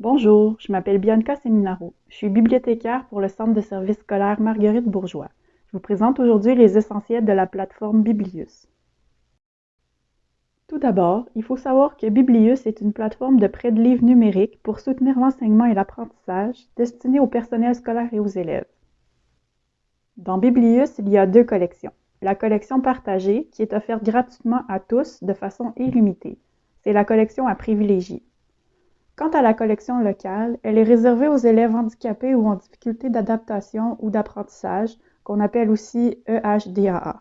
Bonjour, je m'appelle Bianca Seminaro. Je suis bibliothécaire pour le Centre de services scolaires Marguerite Bourgeois. Je vous présente aujourd'hui les essentiels de la plateforme Biblius. Tout d'abord, il faut savoir que Biblius est une plateforme de prêt de livres numériques pour soutenir l'enseignement et l'apprentissage destinée au personnel scolaire et aux élèves. Dans Biblius, il y a deux collections. La collection partagée, qui est offerte gratuitement à tous de façon illimitée. C'est la collection à privilégier. Quant à la collection locale, elle est réservée aux élèves handicapés ou en difficulté d'adaptation ou d'apprentissage, qu'on appelle aussi EHDAA.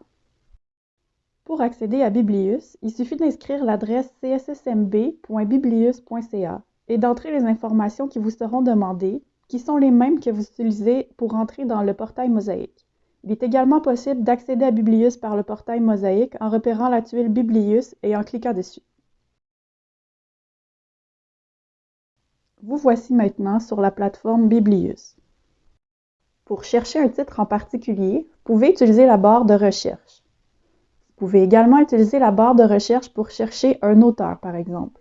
Pour accéder à Biblius, il suffit d'inscrire l'adresse cssmb.biblius.ca et d'entrer les informations qui vous seront demandées, qui sont les mêmes que vous utilisez pour entrer dans le portail Mosaïque. Il est également possible d'accéder à Biblius par le portail Mosaïque en repérant la tuile Biblius et en cliquant dessus. Vous voici maintenant sur la plateforme Biblius. Pour chercher un titre en particulier, vous pouvez utiliser la barre de recherche. Vous pouvez également utiliser la barre de recherche pour chercher un auteur, par exemple.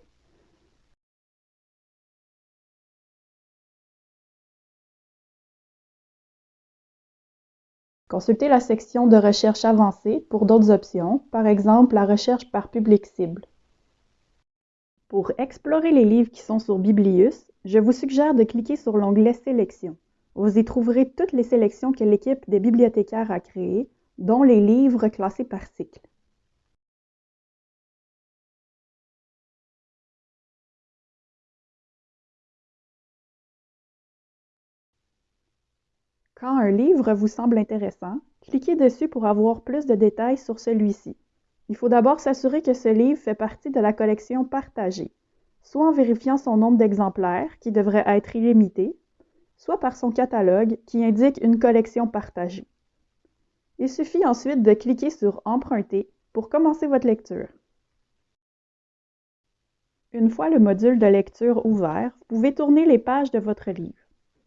Consultez la section de recherche avancée pour d'autres options, par exemple la recherche par public cible. Pour explorer les livres qui sont sur Biblius, je vous suggère de cliquer sur l'onglet Sélection. Vous y trouverez toutes les sélections que l'équipe des bibliothécaires a créées, dont les livres classés par cycle. Quand un livre vous semble intéressant, cliquez dessus pour avoir plus de détails sur celui-ci. Il faut d'abord s'assurer que ce livre fait partie de la collection partagée soit en vérifiant son nombre d'exemplaires, qui devrait être illimité, soit par son catalogue, qui indique une collection partagée. Il suffit ensuite de cliquer sur Emprunter pour commencer votre lecture. Une fois le module de lecture ouvert, vous pouvez tourner les pages de votre livre.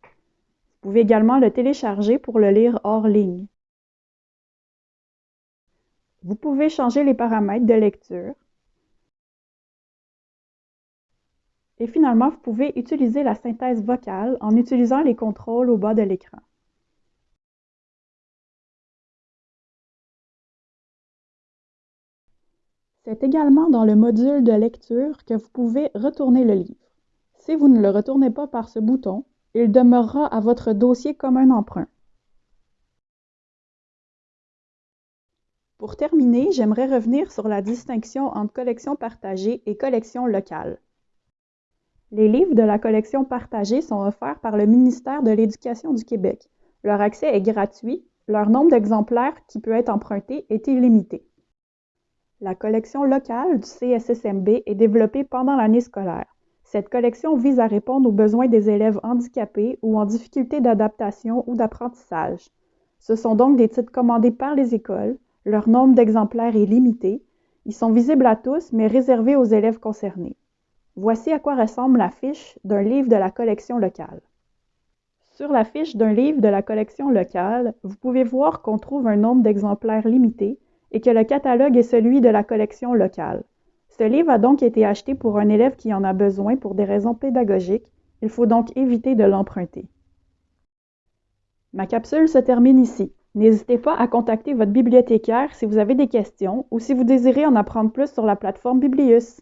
Vous pouvez également le télécharger pour le lire hors ligne. Vous pouvez changer les paramètres de lecture, Et finalement, vous pouvez utiliser la synthèse vocale en utilisant les contrôles au bas de l'écran. C'est également dans le module de lecture que vous pouvez retourner le livre. Si vous ne le retournez pas par ce bouton, il demeurera à votre dossier comme un emprunt. Pour terminer, j'aimerais revenir sur la distinction entre collection partagée et collection locale. Les livres de la collection partagée sont offerts par le ministère de l'Éducation du Québec. Leur accès est gratuit, leur nombre d'exemplaires qui peut être emprunté est illimité. La collection locale du CSSMB est développée pendant l'année scolaire. Cette collection vise à répondre aux besoins des élèves handicapés ou en difficulté d'adaptation ou d'apprentissage. Ce sont donc des titres commandés par les écoles, leur nombre d'exemplaires est limité, ils sont visibles à tous mais réservés aux élèves concernés. Voici à quoi ressemble la fiche d'un livre de la collection locale. Sur la fiche d'un livre de la collection locale, vous pouvez voir qu'on trouve un nombre d'exemplaires limité et que le catalogue est celui de la collection locale. Ce livre a donc été acheté pour un élève qui en a besoin pour des raisons pédagogiques. Il faut donc éviter de l'emprunter. Ma capsule se termine ici. N'hésitez pas à contacter votre bibliothécaire si vous avez des questions ou si vous désirez en apprendre plus sur la plateforme Biblius.